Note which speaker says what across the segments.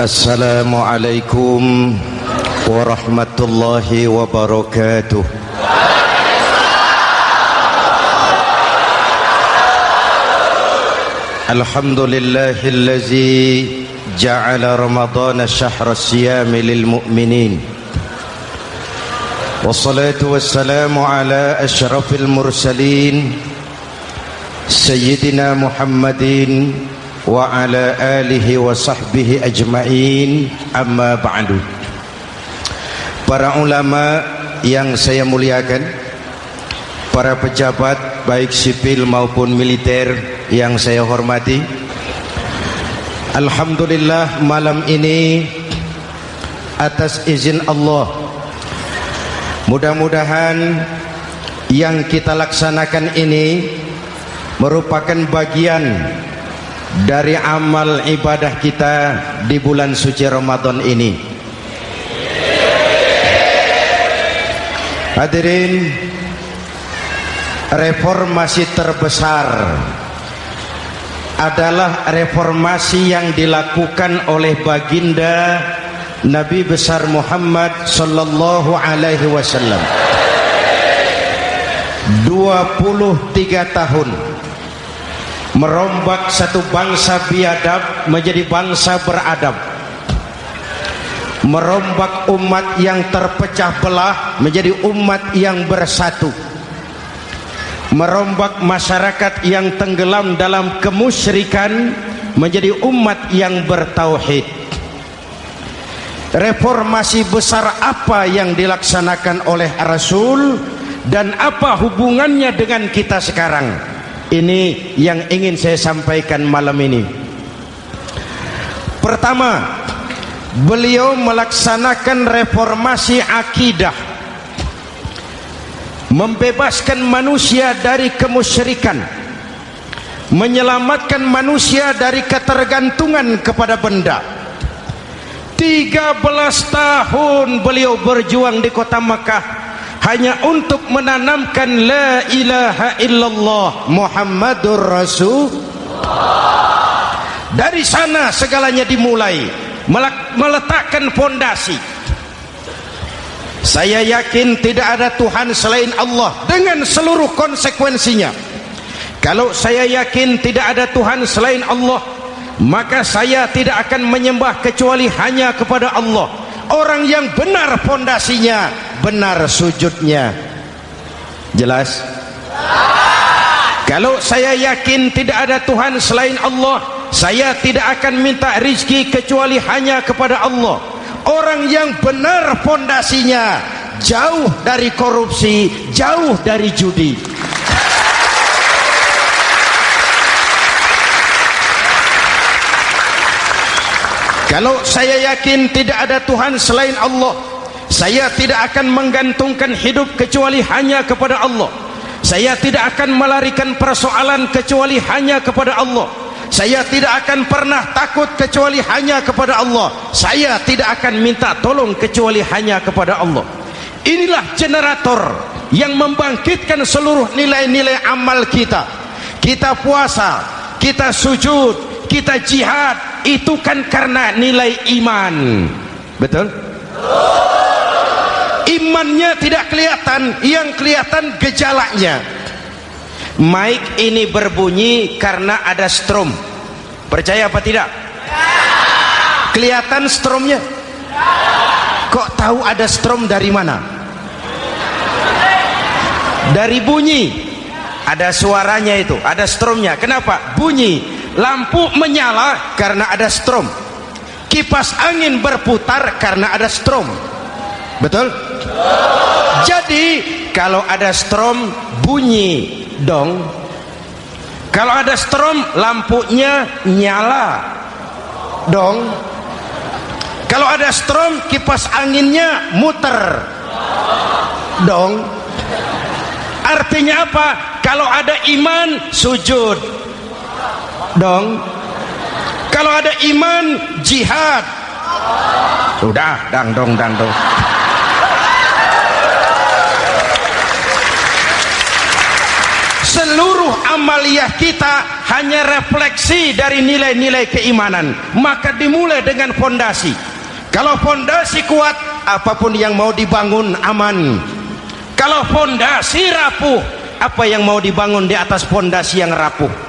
Speaker 1: السلام عليكم ورحمة الله وبركاته الحمد لله الذي جعل رمضان شهر الصيام للمؤمنين والصلاة والسلام على أشرف wa ala alihi wa sahbihi ajma'in. Amma ba'du. Para ulama yang saya muliakan para pejabat baik sipil maupun militer yang saya hormati Alhamdulillah malam ini atas izin Allah mudah-mudahan yang kita laksanakan ini merupakan bagian dari amal ibadah kita di bulan suci Ramadan ini. Hadirin Reformasi terbesar adalah reformasi yang dilakukan oleh baginda Nabi besar Muhammad sallallahu alaihi wasallam. 23 tahun merombak satu bangsa biadab menjadi bangsa beradab. Merombak umat yang terpecah belah menjadi umat yang bersatu. Merombak masyarakat yang tenggelam dalam kemusyrikan menjadi umat yang bertauhid. Reformasi besar apa yang dilaksanakan oleh Rasul dan apa hubungannya dengan kita sekarang ini yang ingin saya sampaikan malam ini. Pertama beliau melaksanakan reformasi akidah. Membebaskan manusia dari kemusyrikan. Menyelamatkan manusia dari ketergantungan kepada benda. 13 tahun beliau berjuang di kota Makkah hanya untuk menanamkan la ilaha illallah Muhammadur Rasul. Dari sana segalanya dimulai. Meletakkan fondasi. Saya yakin tidak ada Tuhan selain Allah dengan seluruh konsekuensinya. Kalau saya yakin tidak ada Tuhan selain Allah maka saya tidak akan menyembah kecuali hanya kepada Allah orang yang benar fondasinya benar sujudnya. Jelas? Kalau saya yakin tidak ada Tuhan selain Allah saya tidak akan minta rizki kecuali hanya kepada Allah. Orang yang benar fondasinya jauh dari korupsi jauh dari judi kalau saya yakin tidak ada Tuhan selain Allah saya tidak akan menggantungkan hidup kecuali hanya kepada Allah. Saya tidak akan melarikan persoalan kecuali hanya kepada Allah. Saya tidak akan pernah takut kecuali hanya kepada Allah. Saya tidak akan minta tolong kecuali hanya kepada Allah. Inilah generator yang membangkitkan seluruh nilai-nilai amal kita. Kita puasa kita sujud kita jihad itu kan karena nilai iman. Betul? Imannya tidak kelihatan. Yang kelihatan gejalanya. Mic ini berbunyi karena ada strom. Percaya apa tidak? Kelihatan stromnya? Kok tahu ada strom dari mana? Dari bunyi. Ada suaranya itu ada stromnya. Kenapa? Bunyi lampu menyala karena ada strom. Kipas angin berputar karena ada strom. Betul? Jadi kalau ada strom bunyi. Dong. Kalau ada strom lampunya nyala. Dong. Kalau ada strom kipas anginnya muter. Dong. Artinya apa? Kalau ada iman sujud dong. Kalau ada iman jihad. Udah dang dong dang dong. Seluruh amaliyah kita hanya refleksi dari nilai-nilai keimanan. Maka dimulai dengan fondasi. Kalau fondasi kuat apa pun yang mau dibangun aman. Kalau fondasi rapuh apa yang mau dibangun di atas fondasi yang rapuh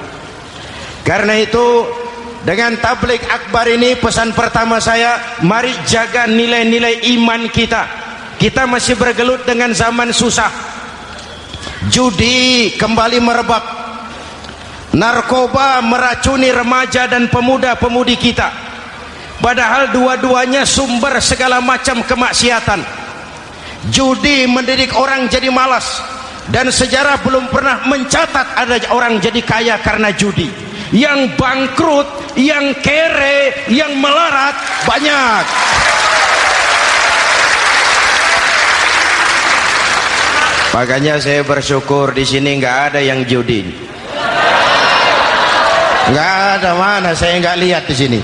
Speaker 1: karena itu dengan tablik akbar ini pesan pertama saya mari jaga nilai-nilai iman kita. Kita masih bergelut dengan zaman susah. Judi kembali merebak. Narkoba meracuni remaja dan pemuda-pemudi kita. Padahal dua-duanya sumber segala macam kemaksiatan. Judi mendidik orang jadi malas. Dan sejarah belum pernah mencatat ada orang jadi kaya karena judi yang bangkrut, yang kere, yang melarat banyak Makanya saya bersyukur di sini nggak ada yang judi. Nggak ada mana saya nggak lihat di sini.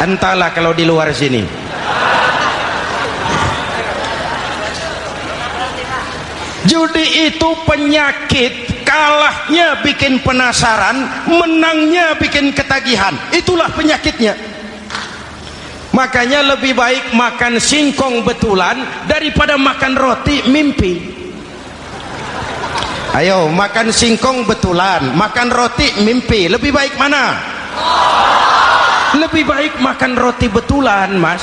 Speaker 1: Entahlah kalau di luar sini. Judi itu penyakit, kalahnya bikin penasaran, menangnya bikin ketagihan. Itulah penyakitnya. Makanya lebih baik makan singkong betulan daripada makan roti mimpi. Ayo makan singkong betulan, makan roti mimpi. Lebih baik mana? Lebih baik makan roti betulan, Mas.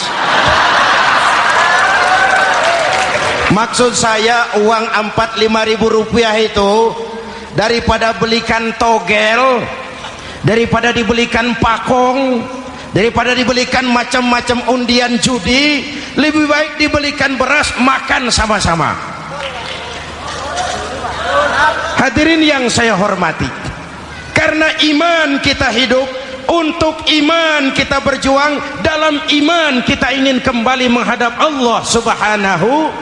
Speaker 1: Maksud saya uang 4 5 ribu rupiah itu daripada belikan togel, daripada dibelikan pakong, daripada dibelikan macam-macam undian judi lebih baik dibelikan beras makan sama-sama. Hadirin yang saya hormati karena iman kita hidup untuk iman kita berjuang dalam iman kita ingin kembali menghadap Allah subhanahu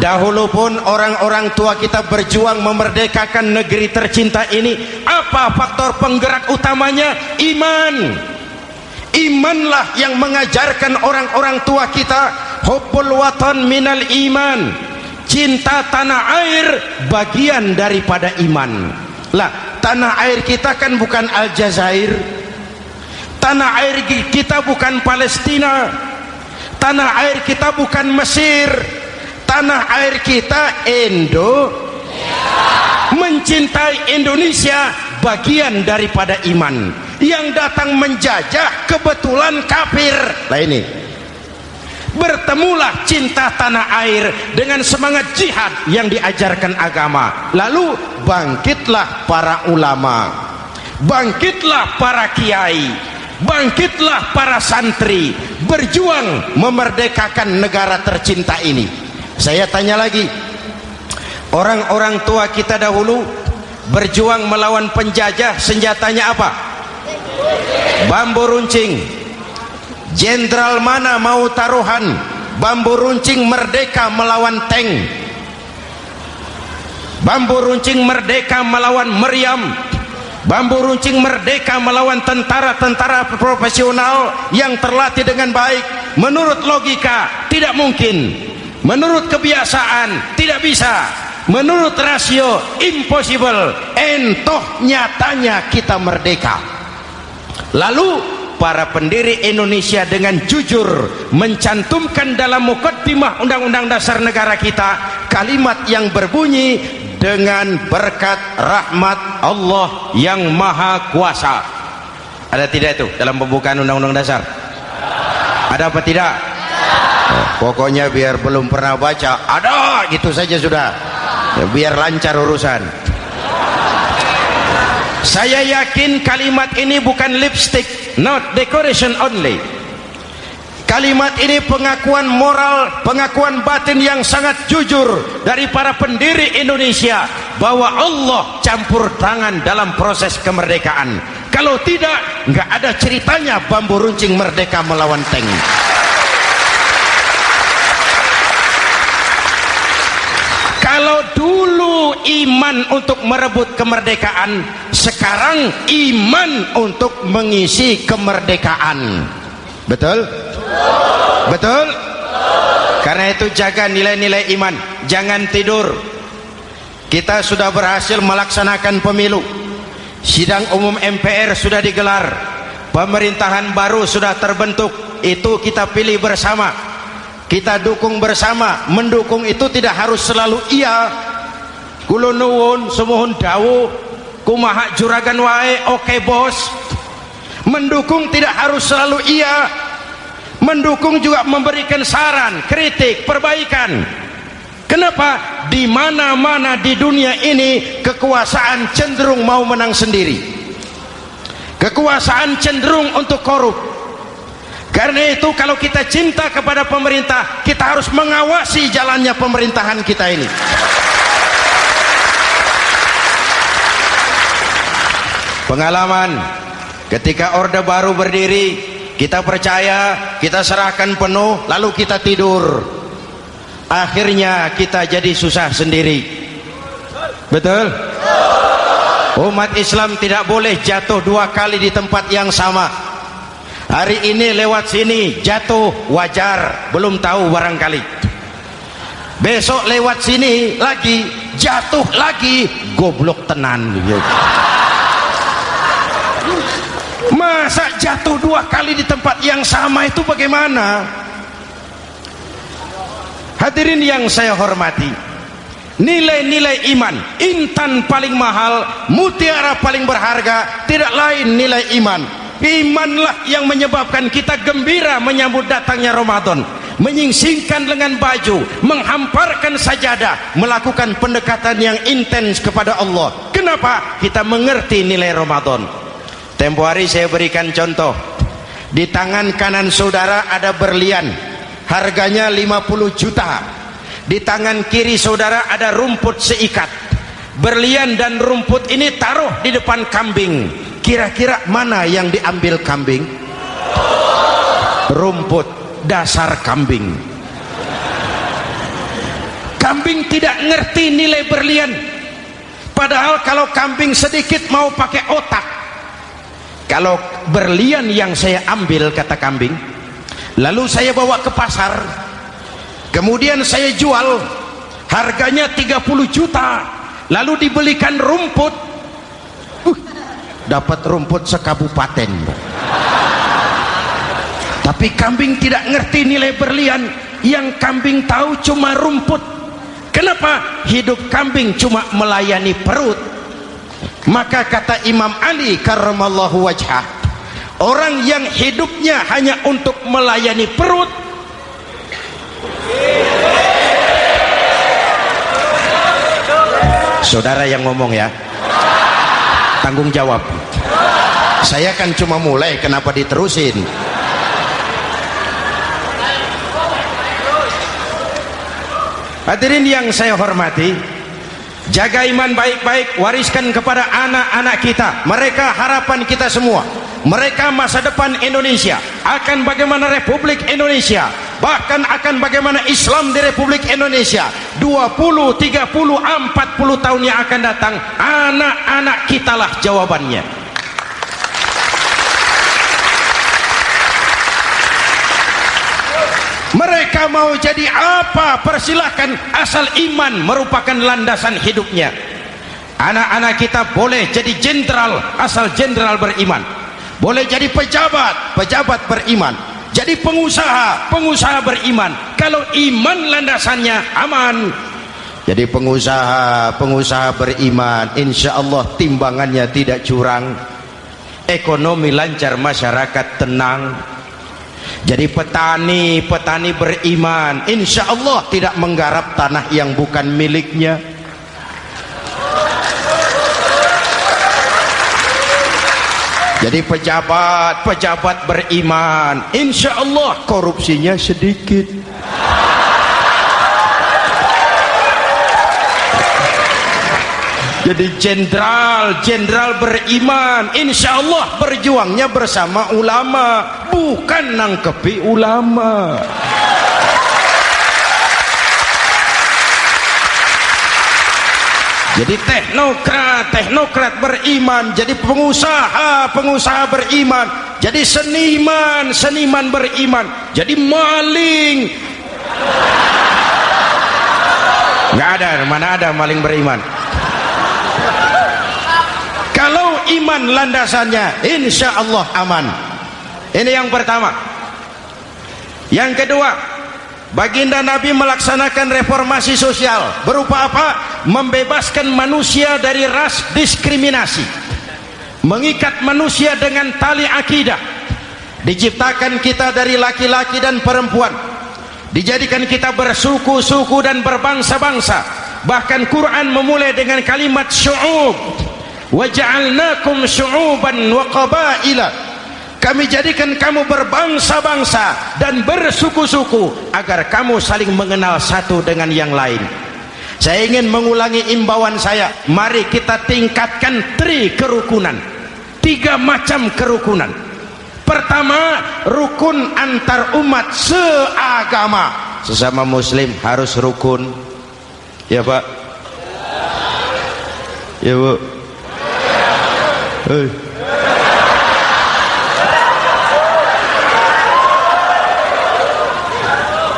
Speaker 1: Dahulu pun orang-orang tua kita berjuang memerdekakan negeri tercinta ini. Apa faktor penggerak utamanya? Iman. Imanlah yang mengajarkan orang-orang tua kita hubbul watan minal iman. Cinta tanah air bagian daripada iman. Lah, tanah air kita kan bukan Aljazair. Tanah air kita bukan Palestina. Tanah air kita bukan Mesir tanah air kita Indo mencintai Indonesia bagian daripada iman yang datang menjajah kebetulan kafir. Lah ini bertemulah cinta tanah air dengan semangat jihad yang diajarkan agama. Lalu bangkitlah para ulama bangkitlah para kiai bangkitlah para santri berjuang memerdekakan negara tercinta ini saya tanya lagi orang-orang tua kita dahulu berjuang melawan penjajah senjatanya apa? Bambu runcing. Jenderal mana mau taruhan? Bambu runcing merdeka melawan tank. Bambu runcing merdeka melawan meriam. Bambu runcing merdeka melawan tentara-tentara profesional yang terlatih dengan baik. Menurut logika tidak mungkin menurut kebiasaan tidak bisa. Menurut rasio impossible. Entoh nyatanya kita merdeka. Lalu para pendiri Indonesia dengan jujur mencantumkan dalam mukaddimah undang-undang dasar negara kita kalimat yang berbunyi dengan berkat rahmat Allah yang maha kuasa. Ada tidak itu dalam pembukaan undang-undang dasar? Ada apa tidak pokoknya biar belum pernah baca ada gitu saja sudah. Ya, biar lancar urusan. Saya yakin kalimat ini bukan lipstick not decoration only. Kalimat ini pengakuan moral pengakuan batin yang sangat jujur dari para pendiri Indonesia bahwa Allah campur tangan dalam proses kemerdekaan. Kalau tidak nggak ada ceritanya bambu runcing merdeka melawan tank kalau dulu iman untuk merebut kemerdekaan. Sekarang iman untuk mengisi kemerdekaan. Betul? betul? karena itu jaga nilai-nilai iman. Jangan tidur. Kita sudah berhasil melaksanakan pemilu. Sidang umum MPR sudah digelar. Pemerintahan baru sudah terbentuk. Itu kita pilih bersama. Kita dukung bersama. Mendukung itu tidak harus selalu iya kulo nuwun semohon dawu kumaha juragan wae oke bos mendukung tidak harus selalu iya mendukung juga memberikan saran kritik perbaikan Kenapa? Di mana-mana di dunia ini kekuasaan cenderung mau menang sendiri. Kekuasaan cenderung untuk korup. Karena itu kalau kita cinta kepada pemerintah, kita harus mengawasi jalannya pemerintahan kita ini. Pengalaman. Ketika Orde Baru berdiri, kita percaya, kita serahkan penuh, lalu kita tidur. Akhirnya kita jadi susah sendiri. Betul? Umat Islam tidak boleh jatuh dua kali di tempat yang sama. Hari ini lewat sini jatuh wajar belum tahu barangkali. Besok lewat sini lagi jatuh lagi goblok tenan. masa jatuh dua kali di tempat yang sama itu bagaimana Hadirin yang saya hormati, nilai-nilai iman, intan paling mahal, mutiara paling berharga, tidak lain nilai iman. Imanlah yang menyebabkan kita gembira menyambut datangnya Ramadan menyingsingkan lengan baju menghamparkan sajadah melakukan pendekatan yang intens kepada Allah kenapa? kita mengerti nilai Ramadan tempo hari saya berikan contoh. Di tangan kanan saudara ada berlian. Harganya 50 juta. Di tangan kiri saudara ada rumput seikat. Berlian dan rumput ini taruh di depan kambing. Kira-kira mana yang diambil kambing? Rumput dasar kambing. Kambing tidak ngerti nilai berlian. Padahal kalau kambing sedikit mau pakai otak kalau berlian yang saya ambil kata kambing lalu saya bawa ke pasar kemudian saya jual harganya 30 juta lalu dibelikan rumput. Uh, dapat rumput sekabupaten. Tapi kambing tidak ngerti nilai berlian. Yang kambing tahu cuma rumput. Kenapa hidup kambing cuma melayani perut maka kata Imam Ali karramallahu wajhah. Orang yang hidupnya hanya untuk melayani perut saudara yang ngomong ya tanggung jawab. Saya kan cuma mulai kenapa diterusin? Hadirin yang saya hormati jaga iman baik-baik wariskan kepada anak-anak kita. Mereka harapan kita semua. Mereka masa depan Indonesia akan bagaimana Republik Indonesia bahkan akan bagaimana Islam di Republik Indonesia. 20, 30, 40 tahun yang akan datang anak-anak kitalah jawabannya mereka mau jadi apa persilahkan. Asal iman merupakan landasan hidupnya. Anak-anak kita boleh jadi jenderal asal jenderal beriman. Boleh jadi pejabat pejabat beriman. Jadi pengusaha pengusaha beriman. Kalau iman landasannya aman. Jadi pengusaha pengusaha beriman insya Allah timbangannya tidak curang. Ekonomi lancar masyarakat tenang jadi petani petani beriman insya Allah tidak menggarap tanah yang bukan miliknya. Jadi pejabat pejabat beriman insya Allah korupsinya sedikit jadi jenderal jenderal beriman. Insya Allah berjuangnya bersama ulama bukan nangkepi ulama. Jadi teknokrat teknokrat beriman jadi pengusaha pengusaha beriman jadi seniman seniman beriman jadi maling. Nggak ada mana ada maling beriman iman landasannya. Insya Allah aman. Ini yang pertama. Yang kedua baginda Nabi melaksanakan reformasi sosial berupa apa? membebaskan manusia dari ras diskriminasi. Mengikat manusia dengan tali akidah. Diciptakan kita dari laki-laki dan perempuan. Dijadikan kita bersuku-suku dan berbangsa-bangsa. Bahkan Quran memulai dengan kalimat syu'ub waja'alnakum syu'uban wa qabaila. Kami jadikan kamu berbangsa-bangsa dan bersuku-suku agar kamu saling mengenal satu dengan yang lain. Saya ingin mengulangi imbauan saya. Mari kita tingkatkan tri kerukunan. Tiga macam kerukunan. Pertama rukun antar umat seagama. Sesama muslim harus rukun. Ya pak? Ya bu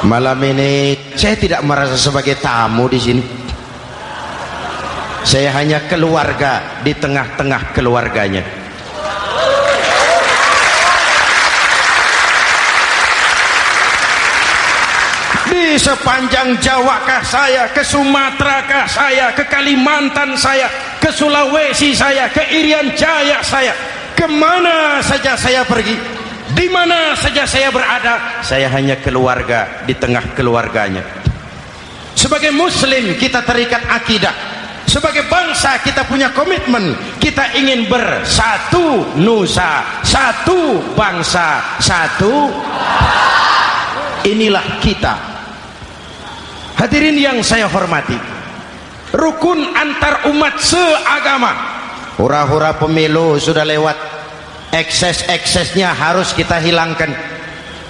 Speaker 1: Malam ini saya tidak merasa sebagai tamu di sini. Saya hanya keluarga di tengah-tengah keluarganya. Di sepanjang Jawa kah saya, ke Sumatera kah saya, ke Kalimantan saya, ke Sulawesi saya, ke Irian Jaya saya, ke mana saja saya pergi di mana saja saya berada saya hanya keluarga di tengah keluarganya. Sebagai muslim kita terikat akidah. Sebagai bangsa kita punya komitmen. Kita ingin bersatu nusa satu bangsa satu. Inilah kita hadirin yang saya hormati rukun antar umat seagama. Hura-hura pemilu sudah lewat. Ekses-eksesnya harus kita hilangkan.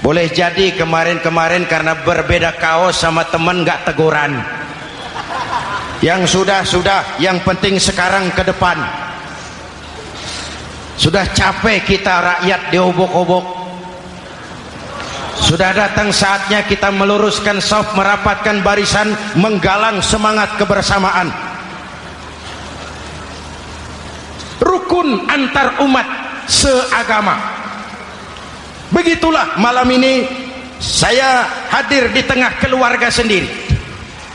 Speaker 1: Boleh jadi kemarin-kemarin karena berbeda kaos sama teman gak teguran. Yang sudah-sudah yang penting sekarang ke depan. Sudah capek kita rakyat diobok-obok sudah datang saatnya kita meluruskan soft merapatkan barisan menggalang semangat kebersamaan. Rukun antar umat seagama. Begitulah malam ini saya hadir di tengah keluarga sendiri.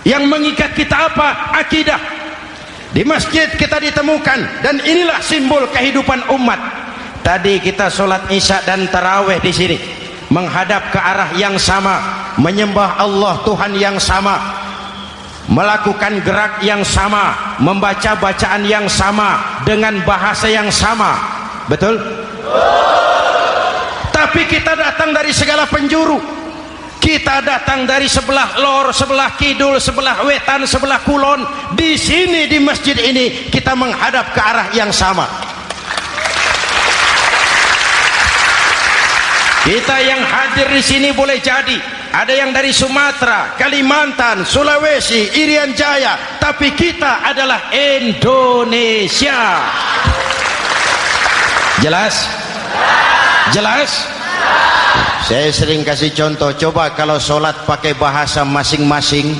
Speaker 1: Yang mengikat kita apa? akidah. Di masjid kita ditemukan dan inilah simbol kehidupan umat. Tadi kita sholat isya dan taraweh di sini menghadap ke arah yang sama menyembah Allah Tuhan yang sama melakukan gerak yang sama membaca bacaan yang sama dengan bahasa yang sama. Betul? tapi kita datang dari segala penjuru. Kita datang dari sebelah lor, sebelah kidul, sebelah wetan, sebelah kulon. Di sini di masjid ini kita menghadap ke arah yang sama kita yang hadir di sini boleh jadi. Ada yang dari Sumatera, Kalimantan, Sulawesi, Irian Jaya. Tapi kita adalah Indonesia. Jelas? Jelas? Saya sering kasih contoh. Coba kalau sholat pakai bahasa masing-masing.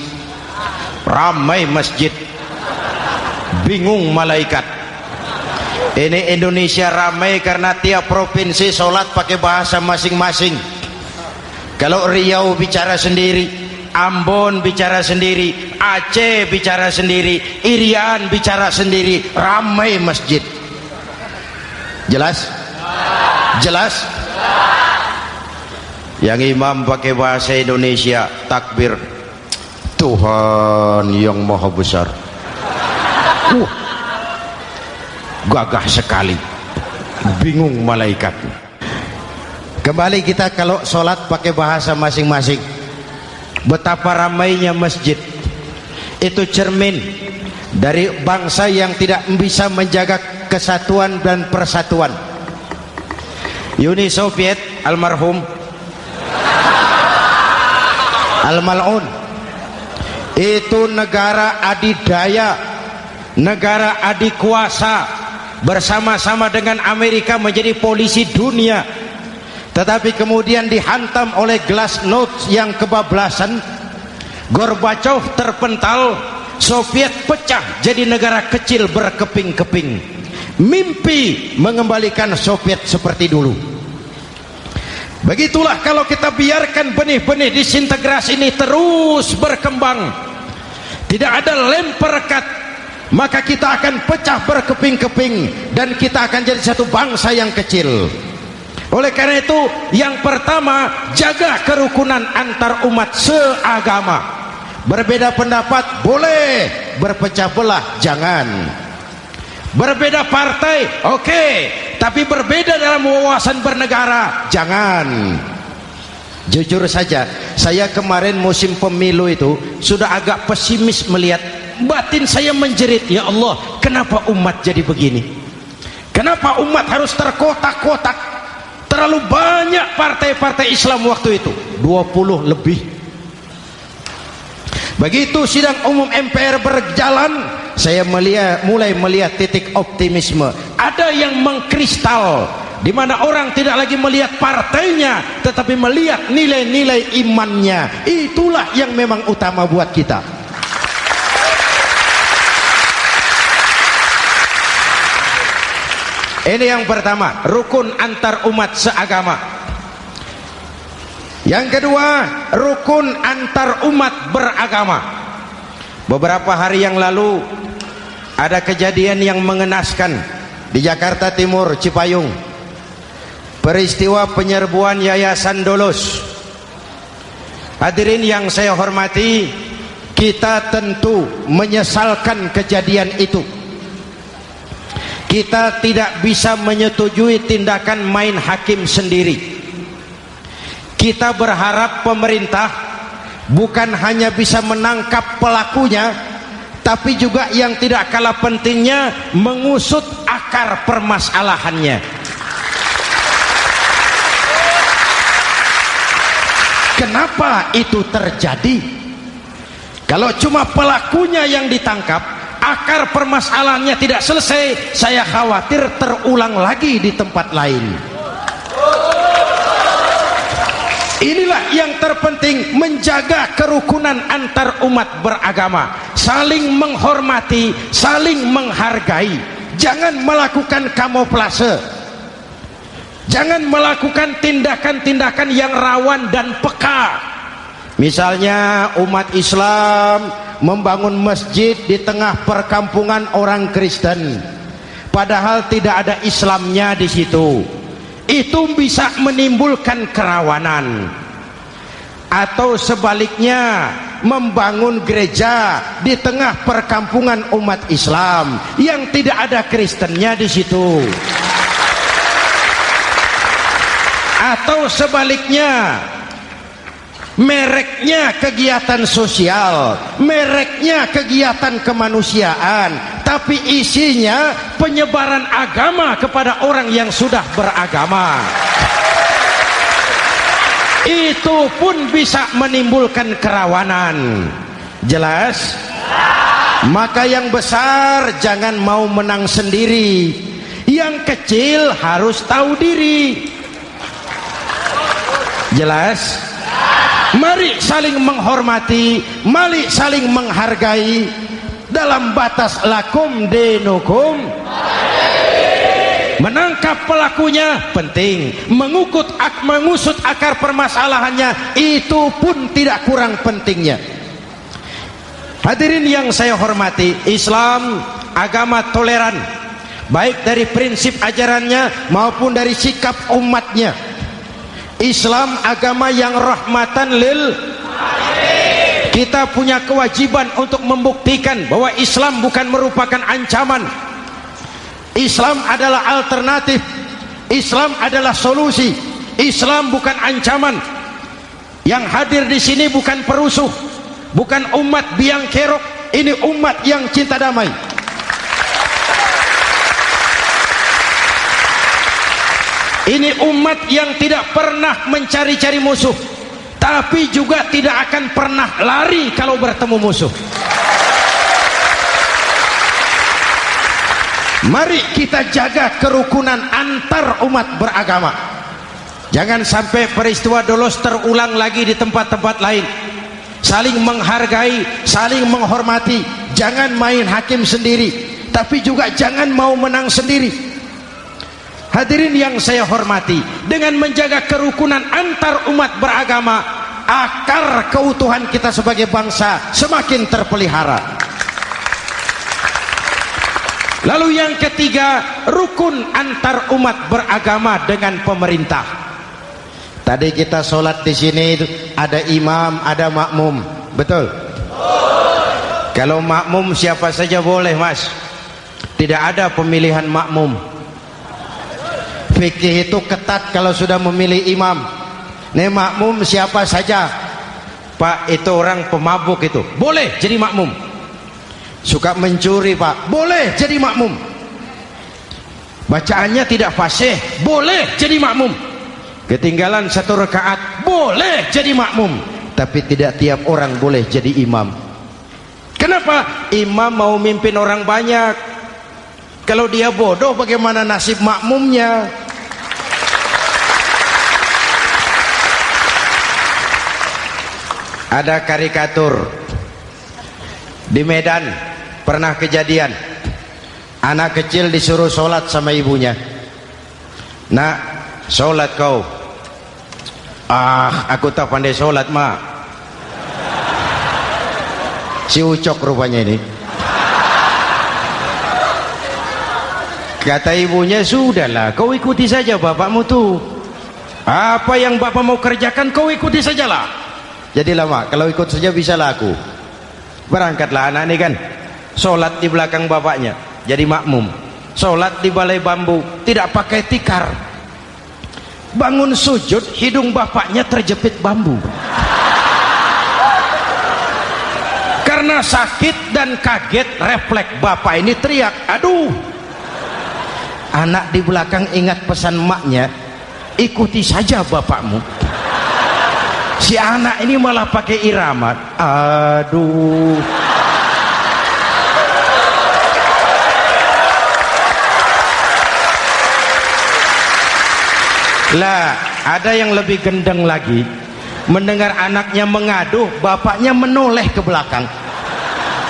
Speaker 1: Ramai masjid. Bingung malaikat ini Indonesia ramai karena tiap provinsi sholat pakai bahasa masing-masing. Kalau Riau bicara sendiri Ambon bicara sendiri Aceh bicara sendiri Irian bicara sendiri ramai masjid. Jelas? Jelas? Yang imam pakai bahasa Indonesia takbir. Tuhan yang maha besar. Uh, gagah sekali. Bingung malaikat. Kembali kita kalau sholat pakai bahasa masing-masing. Betapa ramainya masjid. Itu cermin dari bangsa yang tidak bisa menjaga kesatuan dan persatuan. Uni Soviet almarhum. Al-Mal'un. Itu negara adidaya negara adikuasa bersama-sama dengan Amerika menjadi polisi dunia. Tetapi kemudian dihantam oleh glasnost yang kebablasan. Gorbachev terpental Soviet pecah jadi negara kecil berkeping-keping. Mimpi mengembalikan Soviet seperti dulu. Begitulah kalau kita biarkan benih-benih disintegrasi ini terus berkembang. Tidak ada lem perekat maka kita akan pecah berkeping-keping dan kita akan jadi satu bangsa yang kecil. Oleh karena itu yang pertama jaga kerukunan antar umat seagama. Berbeda pendapat boleh berpecah belah jangan. Berbeda partai oke. Okay. tapi berbeda dalam wawasan bernegara jangan. Jujur saja saya kemarin musim pemilu itu sudah agak pesimis melihat batin saya menjerit ya Allah kenapa umat jadi begini? Kenapa umat harus terkotak-kotak? Terlalu banyak partai-partai Islam waktu itu. 20 lebih. Begitu sidang umum MPR berjalan saya melihat, mulai melihat titik optimisme. Ada yang mengkristal di mana orang tidak lagi melihat partainya tetapi melihat nilai-nilai imannya. Itulah yang memang utama buat kita Ini yang pertama, rukun antar umat seagama. Yang kedua, rukun antar umat beragama. Beberapa hari yang lalu ada kejadian yang mengenaskan di Jakarta Timur, Cipayung. Peristiwa penyerbuan Yayasan Dolos. Hadirin yang saya hormati, kita tentu menyesalkan kejadian itu kita tidak bisa menyetujui tindakan main hakim sendiri. Kita berharap pemerintah bukan hanya bisa menangkap pelakunya tapi juga yang tidak kalah pentingnya mengusut akar permasalahannya. Kenapa itu terjadi? Kalau cuma pelakunya yang ditangkap akar permasalahannya tidak selesai saya khawatir terulang lagi di tempat lain. Inilah yang terpenting menjaga kerukunan antar umat beragama. Saling menghormati saling menghargai. Jangan melakukan kamuflase. Jangan melakukan tindakan-tindakan yang rawan dan peka. Misalnya umat Islam membangun masjid di tengah perkampungan orang Kristen. Padahal tidak ada Islamnya di situ. Itu bisa menimbulkan kerawanan. Atau sebaliknya membangun gereja di tengah perkampungan umat Islam yang tidak ada Kristennya di situ. Atau sebaliknya mereknya kegiatan sosial mereknya kegiatan kemanusiaan tapi isinya penyebaran agama kepada orang yang sudah beragama. Itu pun bisa menimbulkan kerawanan. Jelas? Maka yang besar jangan mau menang sendiri. Yang kecil harus tahu diri. Jelas mari saling menghormati mari saling menghargai dalam batas lakum denukum menangkap pelakunya penting mengukut ak mengusut akar permasalahannya itu pun tidak kurang pentingnya. Hadirin yang saya hormati Islam agama toleran baik dari prinsip ajarannya maupun dari sikap umatnya Islam agama yang rahmatan lil kita punya kewajiban untuk membuktikan bahwa Islam bukan merupakan ancaman. Islam adalah alternatif. Islam adalah solusi. Islam bukan ancaman. Yang hadir di sini bukan perusuh bukan umat biang kerok. Ini umat yang cinta damai ini umat yang tidak pernah mencari-cari musuh tapi juga tidak akan pernah lari kalau bertemu musuh. Mari kita jaga kerukunan antar umat beragama. Jangan sampai peristiwa dolos terulang lagi di tempat-tempat lain. Saling menghargai saling menghormati. Jangan main hakim sendiri tapi juga jangan mau menang sendiri hadirin yang saya hormati dengan menjaga kerukunan antar umat beragama akar keutuhan kita sebagai bangsa semakin terpelihara. Lalu yang ketiga rukun antar umat beragama dengan pemerintah. Tadi kita sholat di sini ada imam ada makmum. Betul? Kalau makmum siapa saja boleh mas. Tidak ada pemilihan makmum fikih itu ketat kalau sudah memilih imam. Nih makmum siapa saja. Pak itu orang pemabuk itu. Boleh jadi makmum. Suka mencuri pak. Boleh jadi makmum. Bacaannya tidak fasih. Boleh jadi makmum. Ketinggalan satu rakaat. Boleh jadi makmum. Tapi tidak tiap orang boleh jadi imam. Kenapa? Imam mau mimpin orang banyak. Kalau dia bodoh bagaimana nasib makmumnya ada karikatur. Di Medan pernah kejadian. Anak kecil disuruh sholat sama ibunya. Nak sholat kau. Ah aku tak pandai sholat mak. Si ucok rupanya ini. Kata ibunya sudahlah kau ikuti saja bapakmu tuh. Apa yang bapak mau kerjakan kau ikuti sajalah jadi lama kalau ikut saja bisa laku berangkatlah anak ini kan. Sholat di belakang bapaknya jadi makmum. Sholat di balai bambu tidak pakai tikar. Bangun sujud hidung bapaknya terjepit bambu. Karena sakit dan kaget refleks bapak ini teriak aduh! Anak di belakang ingat pesan maknya ikuti saja bapakmu si anak ini malah pakai irama aduh. Lah ada yang lebih gendeng lagi. Mendengar anaknya mengadu bapaknya menoleh ke belakang.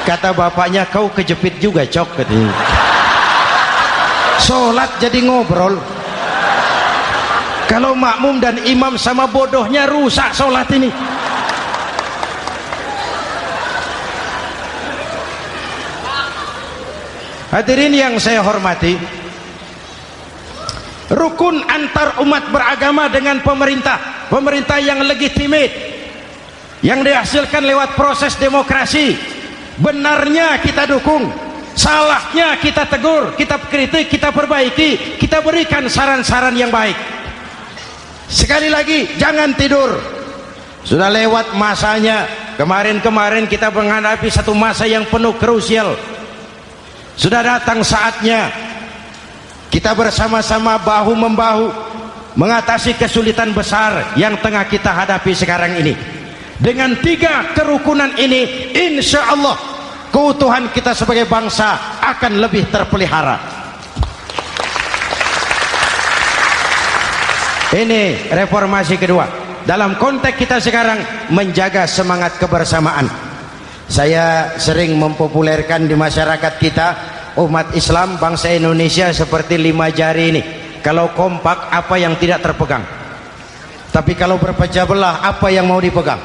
Speaker 1: Kata bapaknya kau kejepit juga cok katanya. Sholat jadi ngobrol kalau makmum dan imam sama bodohnya rusak sholat ini. Hadirin yang saya hormati rukun antar umat beragama dengan pemerintah pemerintah yang legitimate yang dihasilkan lewat proses demokrasi benarnya kita dukung salahnya kita tegur kita kritik kita perbaiki kita berikan saran-saran yang baik sekali lagi jangan tidur. Sudah lewat masanya. Kemarin-kemarin kita menghadapi satu masa yang penuh krusial sudah datang saatnya kita bersama-sama bahu membahu mengatasi kesulitan besar yang tengah kita hadapi sekarang ini. Dengan tiga kerukunan ini insya Allah keutuhan kita sebagai bangsa akan lebih terpelihara ini reformasi kedua. Dalam konteks kita sekarang menjaga semangat kebersamaan. Saya sering mempopulerkan di masyarakat kita umat Islam bangsa Indonesia seperti lima jari ini. Kalau kompak apa yang tidak terpegang? Tapi kalau berpecah belah apa yang mau dipegang?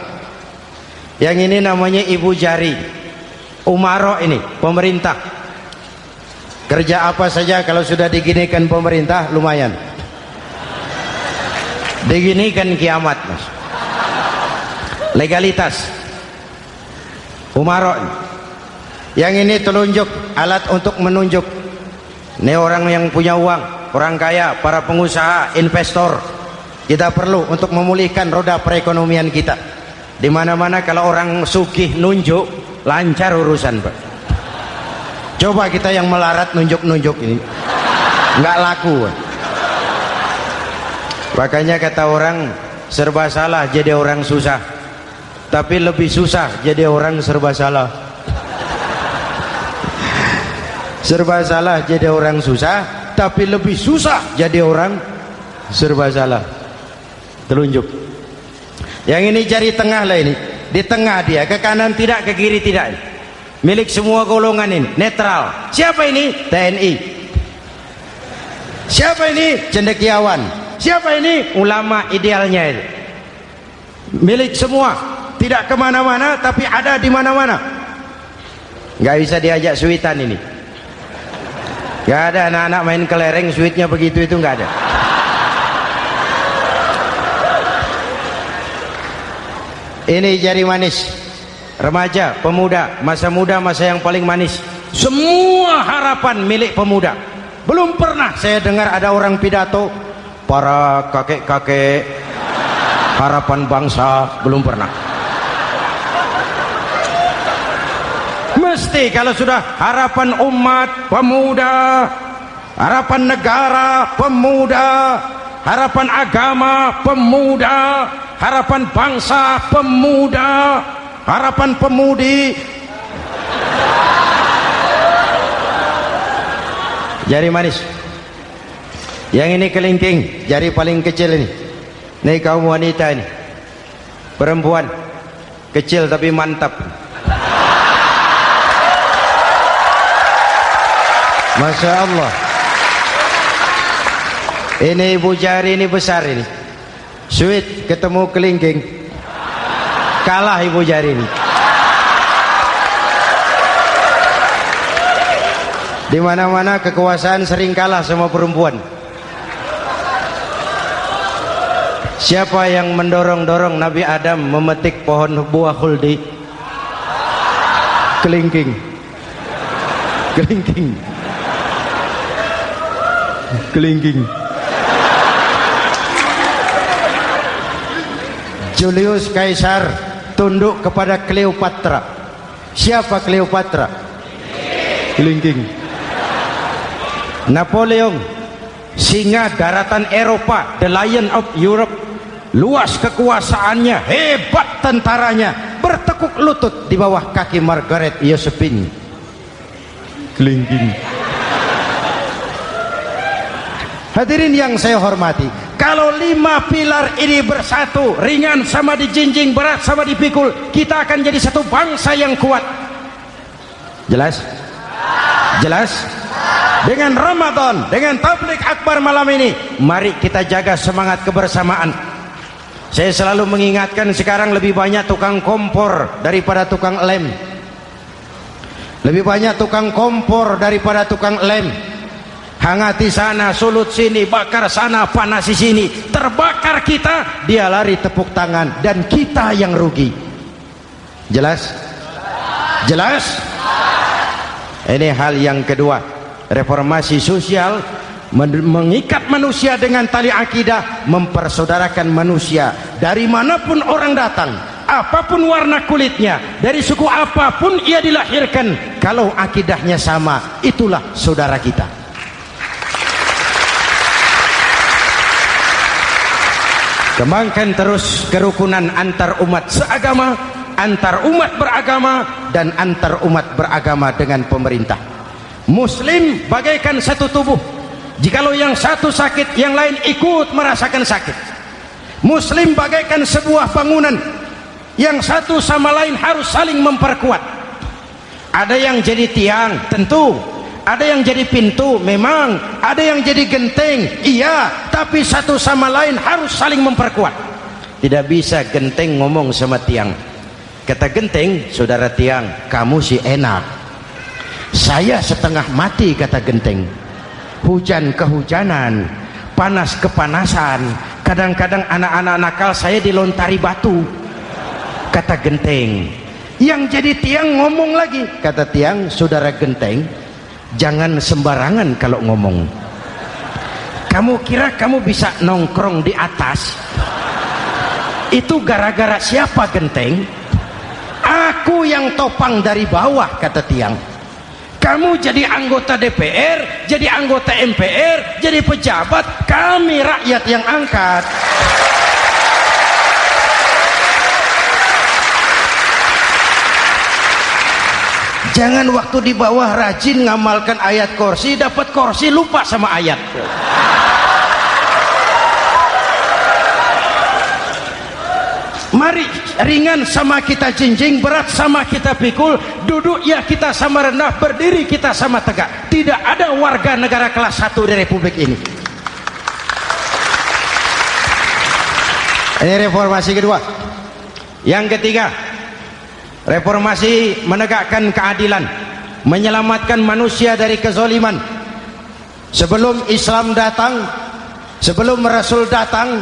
Speaker 1: Yang ini namanya ibu jari. Umaro ini pemerintah. Kerja apa saja kalau sudah diginikan pemerintah lumayan diginikan kiamat mas. Legalitas. Umarok yang ini telunjuk alat untuk menunjuk. Ini orang yang punya uang orang kaya para pengusaha investor. Kita perlu untuk memulihkan roda perekonomian kita. Di mana-mana kalau orang sugih nunjuk lancar urusan pak. Coba kita yang melarat nunjuk-nunjuk ini. Nggak laku pak. Makanya kata orang serba salah jadi orang susah. Tapi lebih susah jadi orang serba salah. serba salah jadi orang susah, tapi lebih susah jadi orang serba salah. Telunjuk. Yang ini cari tengah lah ini. Di tengah dia, ke kanan tidak, ke kiri tidak. milik semua golongan ini netral siapa ini TNI siapa ini cendekiawan siapa ini? Ulama idealnya ini milik semua. Tidak ke mana-mana tapi ada di mana-mana. Nggak bisa diajak suitan ini. Nggak ada anak-anak main kelereng suitnya begitu itu nggak ada. Ini jari manis. Remaja, pemuda, masa muda, masa yang paling manis. Semua harapan milik pemuda. Belum pernah saya dengar ada orang pidato para kakek-kakek harapan bangsa belum pernah. Mesti kalau sudah harapan umat pemuda harapan negara pemuda harapan agama pemuda harapan bangsa pemuda harapan pemudi. Jari manis yang ini kelingking jari paling kecil ini. Ini kaum wanita ini. Perempuan. Kecil tapi mantap. Masya Allah. Ini ibu jari ini besar ini. Sweet ketemu kelingking. Kalah ibu jari ini. Di mana-mana kekuasaan sering kalah sama perempuan siapa yang mendorong-dorong Nabi Adam memetik pohon buah khuldi? Kelingking. Kelingking. Kelingking. Julius Caesar tunduk kepada Cleopatra. Siapa Cleopatra? Kelingking. Napoleon. Singa daratan Eropa the lion of Europe luas kekuasaannya hebat tentaranya. Bertekuk lutut di bawah kaki Margaret Josephine. Kelingking. Hadirin yang saya hormati kalau lima pilar ini bersatu ringan sama dijinjing berat sama dipikul kita akan jadi satu bangsa yang kuat. Jelas? Jelas? Dengan Ramadan dengan tablik akbar malam ini mari kita jaga semangat kebersamaan saya selalu mengingatkan sekarang lebih banyak tukang kompor daripada tukang lem. Lebih banyak tukang kompor daripada tukang lem. Hangati sana sulut sini bakar sana panas di sini. Terbakar kita dia lari tepuk tangan dan kita yang rugi. Jelas? Jelas? Ini hal yang kedua. Reformasi sosial mengikat manusia dengan tali akidah mempersaudarakan manusia dari mana pun orang datang apa pun warna kulitnya dari suku apa pun ia dilahirkan kalau akidahnya sama itulah saudara kita. Kembangkan terus kerukunan antar umat seagama antar umat beragama dan antar umat beragama dengan pemerintah. Muslim bagaikan satu tubuh jikalau yang satu sakit yang lain ikut merasakan sakit. Muslim bagaikan sebuah bangunan yang satu sama lain harus saling memperkuat. Ada yang jadi tiang tentu. Ada yang jadi pintu memang. Ada yang jadi genteng iya. Tapi satu sama lain harus saling memperkuat. Tidak bisa genteng ngomong sama tiang. Kata genteng saudara tiang kamu sih enak. Saya setengah mati kata genteng hujan kehujanan panas kepanasan. Kadang-kadang anak-anak nakal saya dilontari batu. Kata genteng yang jadi tiang ngomong lagi. Kata tiang saudara genteng jangan sembarangan kalau ngomong. Kamu kira kamu bisa nongkrong di atas? Itu gara-gara siapa genteng? Aku yang topang dari bawah kata tiang kamu jadi anggota DPR jadi anggota MPR jadi pejabat kami rakyat yang angkat. Jangan waktu di bawah rajin ngamalkan ayat kursi dapat kursi lupa sama ayat mari ringan sama kita jinjing berat sama kita pikul duduk ya kita sama rendah berdiri kita sama tegak. Tidak ada warga negara kelas 1 di republik ini. Ini reformasi kedua. Yang ketiga reformasi menegakkan keadilan menyelamatkan manusia dari kezoliman. Sebelum Islam datang sebelum Rasul datang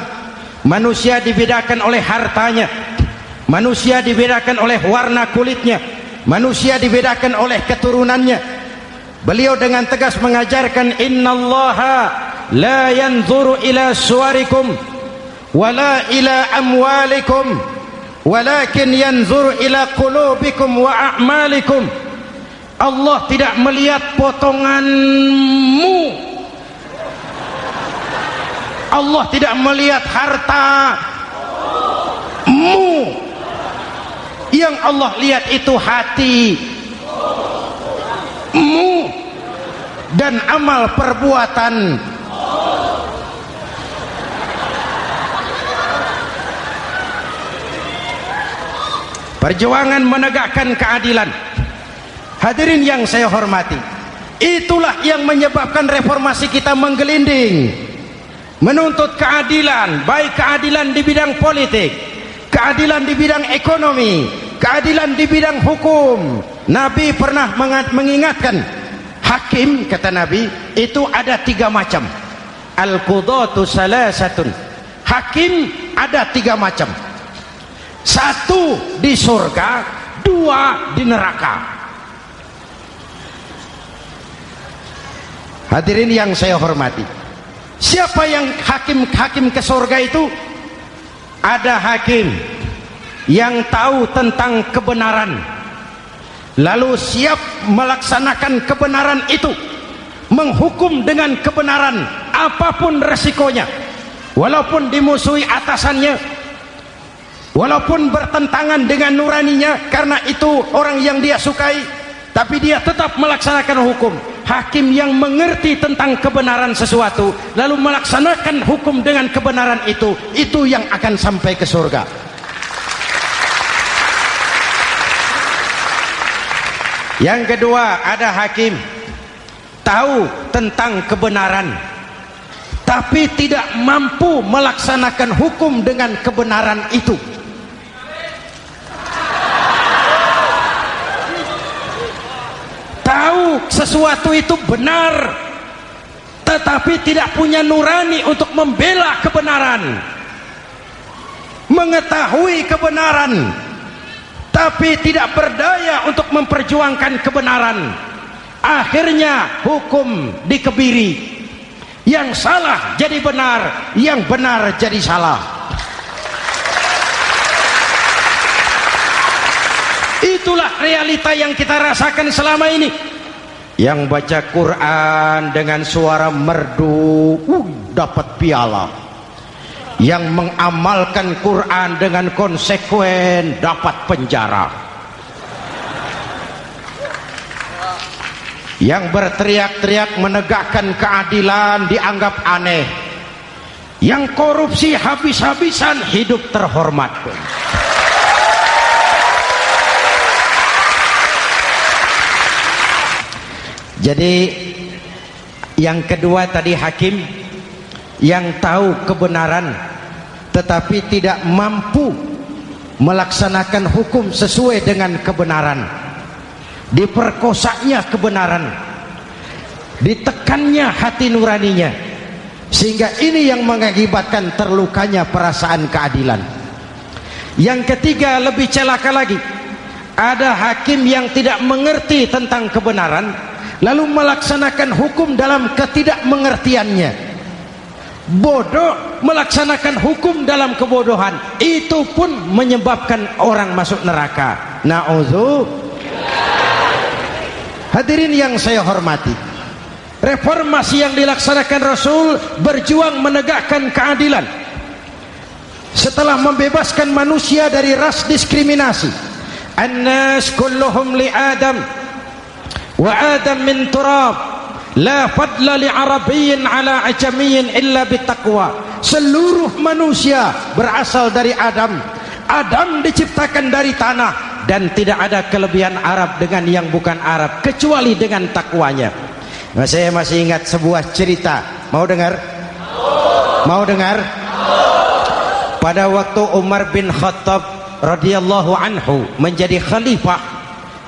Speaker 1: manusia dibedakan oleh hartanya manusia dibedakan oleh warna kulitnya. Manusia dibedakan oleh keturunannya. Beliau dengan tegas mengajarkan innallaha la yanzuru ila suwarikum wala ila amwalikum walakin yanzuru ila qulubikum wa a'malikum. Allah tidak melihat potonganmu. Allah tidak melihat harta yang Allah lihat itu hati. Mu dan amal perbuatan. Perjuangan menegakkan keadilan. Hadirin yang saya hormati itulah yang menyebabkan reformasi kita menggelinding. Menuntut keadilan baik keadilan di bidang politik keadilan di bidang ekonomi keadilan di bidang hukum. Nabi pernah mengingatkan hakim kata Nabi itu ada tiga macam. Al-qudatu salasatun. Hakim ada tiga macam. Satu di surga dua di neraka. Hadirin yang saya hormati siapa yang hakim-hakim ke surga itu? Ada hakim yang tahu tentang kebenaran. Lalu siap melaksanakan kebenaran itu. Menghukum dengan kebenaran apa pun resikonya. Walaupun dimusuhi atasannya. Walaupun bertentangan dengan nuraninya karena itu orang yang dia sukai. Tapi dia tetap melaksanakan hukum. Hakim yang mengerti tentang kebenaran sesuatu lalu melaksanakan hukum dengan kebenaran itu itu yang akan sampai ke surga yang kedua ada hakim. Tahu tentang kebenaran. Tapi tidak mampu melaksanakan hukum dengan kebenaran itu. Tahu sesuatu itu benar tetapi tidak punya nurani untuk membela kebenaran. Mengetahui kebenaran tapi tidak berdaya untuk memperjuangkan kebenaran. Akhirnya hukum dikebiri. Yang salah jadi benar yang benar jadi salah. Itulah realita yang kita rasakan selama ini. Yang baca Quran dengan suara merdu uh, dapat piala yang mengamalkan Quran dengan konsekuen dapat penjara. Yang berteriak-teriak menegakkan keadilan dianggap aneh. Yang korupsi habis-habisan hidup terhormat jadi yang kedua tadi hakim yang tahu kebenaran tetapi tidak mampu melaksanakan hukum sesuai dengan kebenaran. Diperkosanya kebenaran. Ditekannya hati nuraninya. Sehingga ini yang mengakibatkan terlukanya perasaan keadilan. Yang ketiga lebih celaka lagi. Ada hakim yang tidak mengerti tentang kebenaran lalu melaksanakan hukum dalam ketidakmengertiannya bodoh melaksanakan hukum dalam kebodohan. Itu pun menyebabkan orang masuk neraka. Na'udzu. Hadirin yang saya hormati reformasi yang dilaksanakan Rasul berjuang menegakkan keadilan. Setelah membebaskan manusia dari ras diskriminasi annas kulluhum li adam wa adam min turab La fadla li Arabiyin ala ajamiyin illa bitaqwa. Seluruh manusia berasal dari Adam. Adam diciptakan dari tanah dan tidak ada kelebihan Arab dengan yang bukan Arab kecuali dengan takwanya. Nah, saya masih ingat sebuah cerita. Mau dengar? Mau dengar? Pada waktu Umar bin Khattab radhiyallahu anhu menjadi khalifah,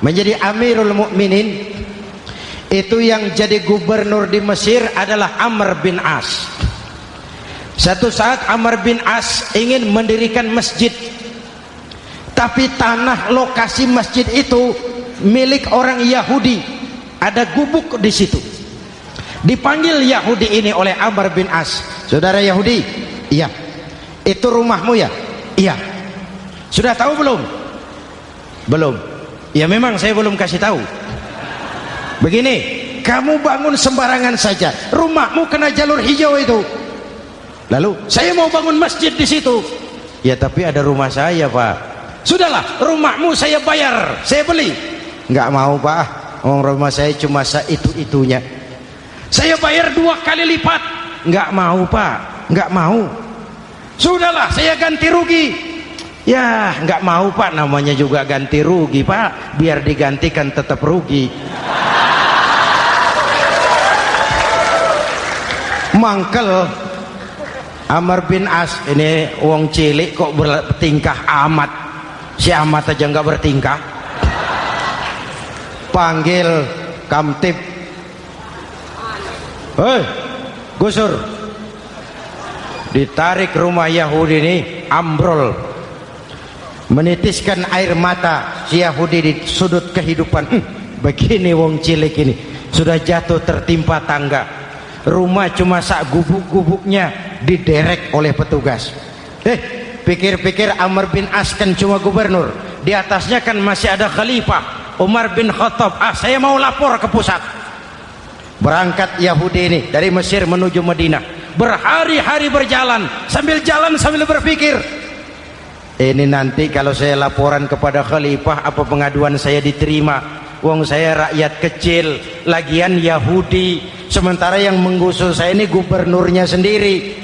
Speaker 1: menjadi Amirul Mukminin, itu yang jadi gubernur di Mesir adalah Amr bin As. Satu saat Amr bin As ingin mendirikan masjid. Tapi tanah lokasi masjid itu milik orang Yahudi. Ada gubuk di situ. Dipanggil Yahudi ini oleh Amr bin As. Saudara Yahudi iya. Itu rumahmu ya? Iya. Sudah tahu belum? Belum. Ya memang saya belum kasih tahu begini kamu bangun sembarangan saja. Rumahmu kena jalur hijau itu. Lalu saya mau bangun masjid di situ. Ya tapi ada rumah saya pak. Sudahlah rumahmu saya bayar saya beli. Nggak mau pak. Oh, rumah saya cuma itu itunya saya bayar dua kali lipat. Nggak mau pak. Nggak mau. Sudahlah saya ganti rugi. Ya nggak mau pak. Namanya juga ganti rugi pak. Biar digantikan tetap rugi mangkel. Amr bin As ini wong cilik kok bertingkah amat. Si amat aja nggak bertingkah. Panggil kamtip hei gusur. Ditarik rumah Yahudi ini ambrol. Menitiskan air mata si Yahudi di sudut kehidupan. Hm, begini wong cilik ini. Sudah jatuh tertimpa tangga rumah cuma sak gubuk-gubuknya diderek oleh petugas. Eh pikir-pikir Amr bin As kan cuma gubernur. Di atasnya kan masih ada khalifah Umar bin Khattab. Ah saya mau lapor ke pusat. Berangkat Yahudi ini dari Mesir menuju Madinah. Berhari-hari berjalan sambil jalan sambil berpikir. Ini nanti kalau saya laporan kepada khalifah apa pengaduan saya diterima? Wong saya rakyat kecil lagian Yahudi sementara yang menggusur saya ini gubernurnya sendiri.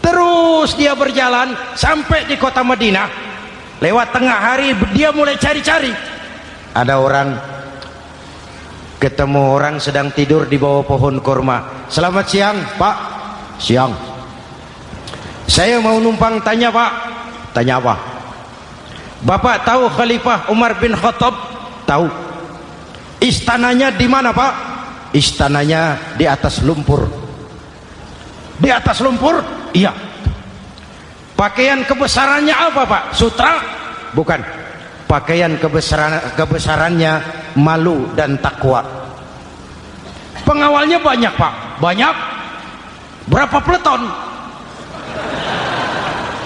Speaker 1: Terus dia berjalan sampai di kota Madinah. Lewat tengah hari dia mulai cari-cari. Ada orang ketemu orang sedang tidur di bawah pohon kurma. Selamat siang pak. Siang. Saya mau numpang tanya pak. Tanya apa? Bapak tahu khalifah Umar bin Khattab? Tahu. Istananya di mana Pak? Istananya di atas lumpur. Di atas lumpur? Iya. Pakaian kebesarannya apa Pak? Sutra? Bukan. Pakaian kebesaran kebesarannya malu dan takwa. Pengawalnya banyak Pak. Banyak. Berapa peleton?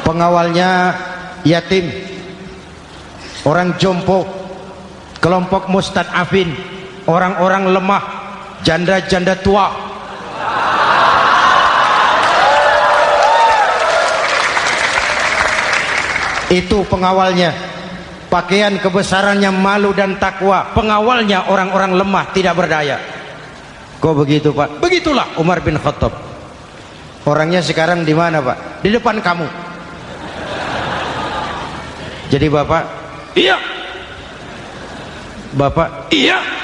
Speaker 1: Pengawalnya yatim. Orang jompo kelompok mustadafin orang-orang lemah janda-janda tua. Itu pengawalnya. Pakaian kebesarannya malu dan takwa. Pengawalnya orang-orang lemah tidak berdaya. Kok begitu pak? Begitulah. Umar bin Khattab. Orangnya sekarang di mana pak? Di depan kamu. Jadi bapak? Iya. Bapak? Iya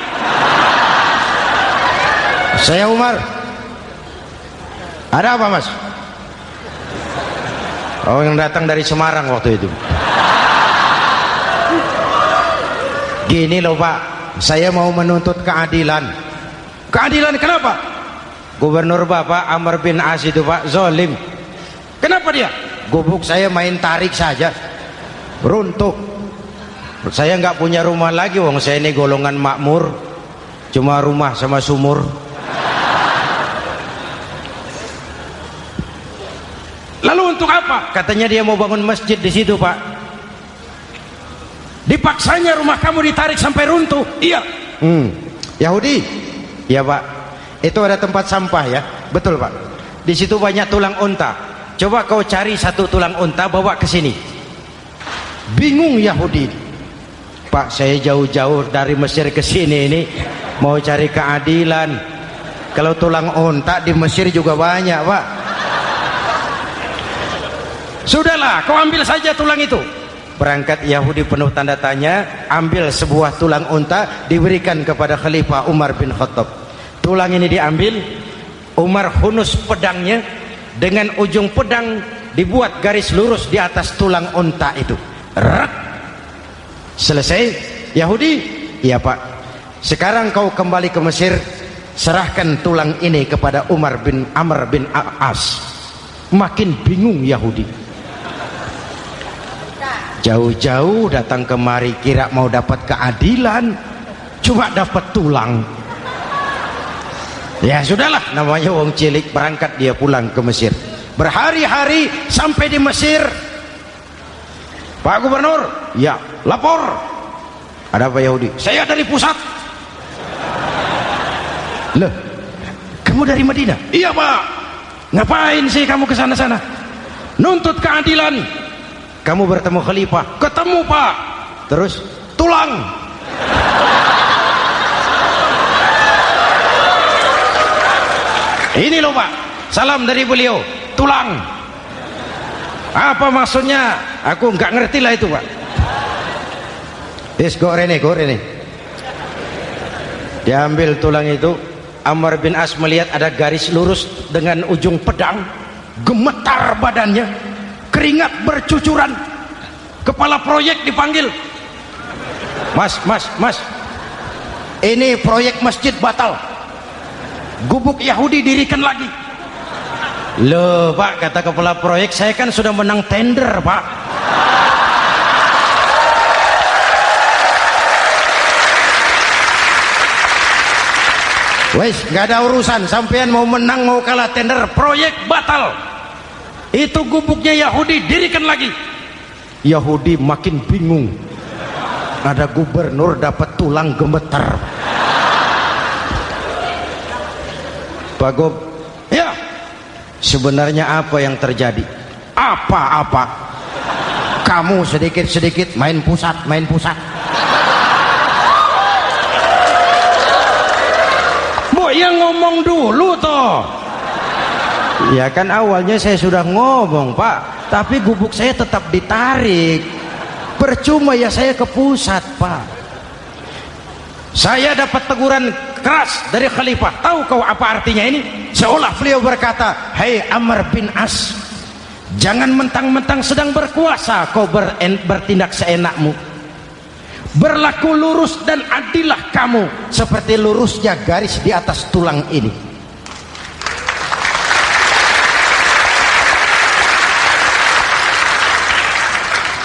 Speaker 1: saya Umar. Ada apa mas? Oh yang datang dari Semarang waktu itu. Gini loh pak. Saya mau menuntut keadilan. Keadilan kenapa? Gubernur bapak Amr bin As itu pak zolim. Kenapa dia? Gubuk saya main tarik saja. Runtuh. Saya nggak punya rumah lagi wong. Saya ini golongan makmur. Cuma rumah sama sumur lalu untuk apa? Katanya dia mau bangun masjid di situ pak. Dipaksanya rumah kamu ditarik sampai runtuh. Iya. Hmm. Yahudi. Ya pak. Itu ada tempat sampah ya. Betul pak. Di situ banyak tulang unta. Coba kau cari satu tulang unta bawa ke sini. Bingung Yahudi. Pak saya jauh-jauh dari Mesir ke sini ini. Mau cari keadilan. Kalau tulang onta di Mesir juga banyak Pak sudahlah kau ambil saja tulang itu. Berangkat Yahudi penuh tanda tanya ambil sebuah tulang unta diberikan kepada Khalifah Umar bin Khattab. Tulang ini diambil Umar hunus pedangnya dengan ujung pedang dibuat garis lurus di atas tulang unta itu. Selesai Yahudi? Iya pak. Sekarang kau kembali ke Mesir serahkan tulang ini kepada Umar bin Amr bin As makin bingung Yahudi jauh-jauh datang kemari kira mau dapat keadilan cuma dapat tulang. Ya sudahlah namanya wong cilik berangkat dia pulang ke Mesir. Berhari-hari sampai di Mesir. Pak Gubernur ya lapor. Ada apa Yahudi? Saya dari pusat. Loh kamu dari Madinah? Iya Pak. Ngapain sih kamu ke sana-sana? Nuntut keadilan kamu bertemu khalifah. Ketemu pak. Terus? Tulang. Ini loh pak. Salam dari beliau. Tulang. Apa maksudnya? Aku nggak ngerti lah itu pak. Yes, go rene, go rene. Diambil tulang itu, Amr bin As melihat ada garis lurus dengan ujung pedang, gemetar badannya, keringat bercucuran. Kepala proyek dipanggil. Mas mas mas. Ini proyek masjid batal. Gubuk Yahudi dirikan lagi. Loh pak kata kepala proyek saya kan sudah menang tender pak. Wes gak ada urusan. Sampean mau menang mau kalah tender proyek batal itu gubuknya Yahudi dirikan lagi. Yahudi makin bingung. Ada gubernur dapat tulang gemeter. Pak Gob ya. sebenarnya apa yang terjadi? Apa-apa. Kamu sedikit-sedikit main pusat main pusat. Bu yang ngomong dulu ya kan awalnya saya sudah ngomong pak. Tapi gubuk saya tetap ditarik. Percuma ya saya ke pusat pak. Saya dapat teguran keras dari khalifah. Tahu kau apa artinya ini? Seolah beliau berkata hei Amr bin As jangan mentang-mentang sedang berkuasa kau bertindak seenakmu. Berlaku lurus dan adillah kamu seperti lurusnya garis di atas tulang ini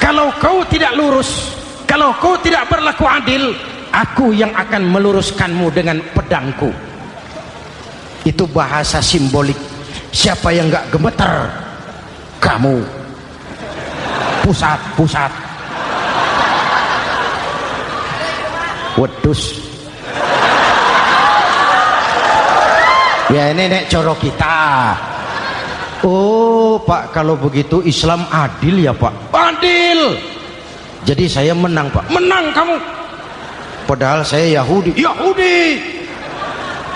Speaker 1: kalau kau tidak lurus. Kalau kau tidak berlaku adil aku yang akan meluruskanmu dengan pedangku. Itu bahasa simbolik. Siapa yang gak gemeter? Kamu. Pusat pusat. Wedus. Ya ini nek coro kita. Oh Pak kalau begitu Islam adil ya Pak? Adil jadi saya menang Pak. Menang kamu. Padahal saya Yahudi. Yahudi.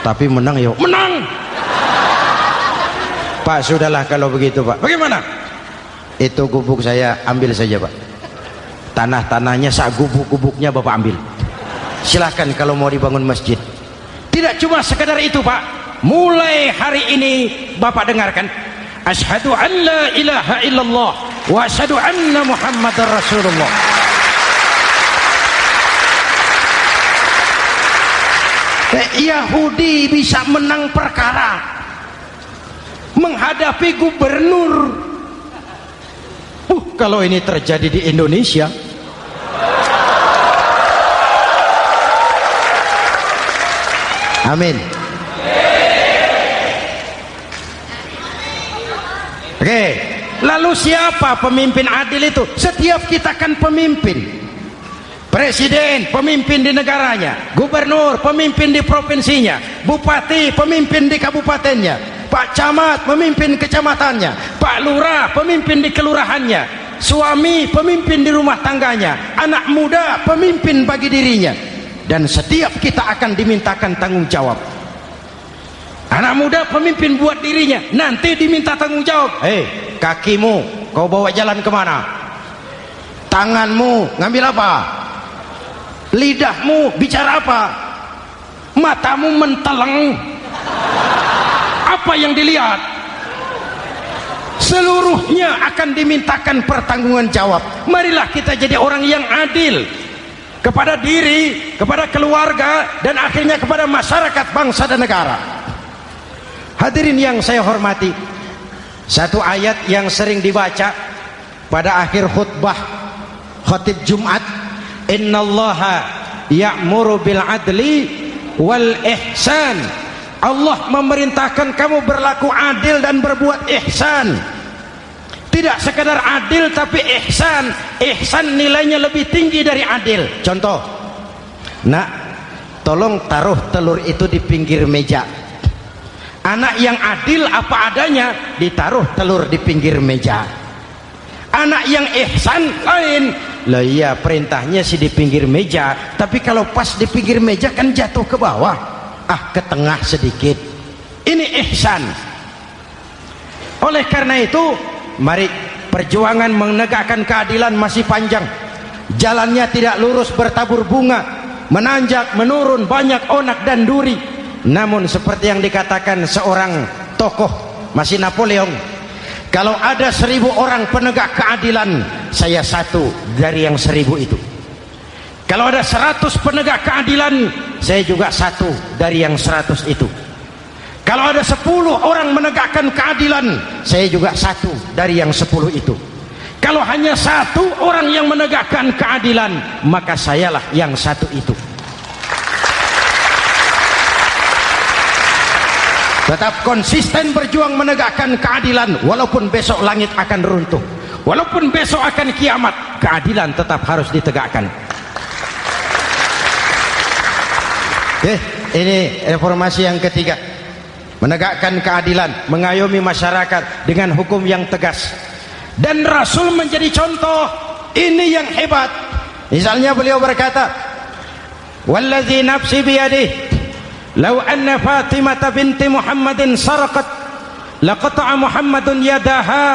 Speaker 1: Tapi menang ya menang. Pak sudahlah kalau begitu Pak. Bagaimana? Itu gubuk saya ambil saja Pak. Tanah-tanahnya sak gubuk-gubuknya Bapak ambil. Silahkan kalau mau dibangun masjid. Tidak cuma sekedar itu Pak. Mulai hari ini Bapak dengarkan. Ashadu an la ilaha illallah wa ashadu anna muhammadar rasulullah. Eh, Yahudi bisa menang perkara. Menghadapi gubernur. Uh, kalau ini terjadi di Indonesia. Amin. Oke. Lalu siapa pemimpin adil itu? Setiap kita kan pemimpin. Presiden, pemimpin di negaranya. Gubernur, pemimpin di provinsinya. Bupati, pemimpin di kabupatennya. Pak Camat, pemimpin kecamatannya. Pak Lurah, pemimpin di kelurahannya. Suami, pemimpin di rumah tangganya. Anak muda, pemimpin bagi dirinya. Dan setiap kita akan dimintakan tanggung jawab anak muda pemimpin buat dirinya. Nanti diminta tanggung jawab. Hei kakimu kau bawa jalan ke mana? Tanganmu ngambil apa? Lidahmu bicara apa? Matamu menteleng. Apa yang dilihat? Seluruhnya akan dimintakan pertanggungan jawab. Marilah kita jadi orang yang adil kepada diri, kepada keluarga dan akhirnya kepada masyarakat bangsa dan negara hadirin yang saya hormati satu ayat yang sering dibaca pada akhir khutbah khatib Jumat innallaha ya'muru bil adli wal ihsan. Allah memerintahkan kamu berlaku adil dan berbuat ihsan. Tidak sekadar adil tapi ihsan. Ihsan nilainya lebih tinggi dari adil. Contoh nak tolong taruh telur itu di pinggir meja anak yang adil apa adanya ditaruh telur di pinggir meja. Anak yang ihsan lain. Lah iya perintahnya sih di pinggir meja tapi kalau pas di pinggir meja kan jatuh ke bawah. Ah ke tengah sedikit. Ini ihsan. Oleh karena itu mari perjuangan menegakkan keadilan masih panjang. Jalannya tidak lurus bertabur bunga. Menanjak menurun banyak onak dan duri namun seperti yang dikatakan seorang tokoh masih Napoleon kalau ada seribu orang penegak keadilan saya satu dari yang seribu itu. Kalau ada seratus penegak keadilan saya juga satu dari yang seratus itu. Kalau ada sepuluh orang menegakkan keadilan saya juga satu dari yang sepuluh itu. Kalau hanya satu orang yang menegakkan keadilan maka sayalah yang satu itu tetap konsisten berjuang menegakkan keadilan walaupun besok langit akan runtuh. Walaupun besok akan kiamat keadilan tetap harus ditegakkan. Eh ini reformasi yang ketiga. Menegakkan keadilan mengayomi masyarakat dengan hukum yang tegas. Dan Rasul menjadi contoh ini yang hebat. Misalnya beliau berkata wallazi nafsi biyadih law anna Fatimah binti Muhammadin sarqat laqata'a Muhammadun yadaha.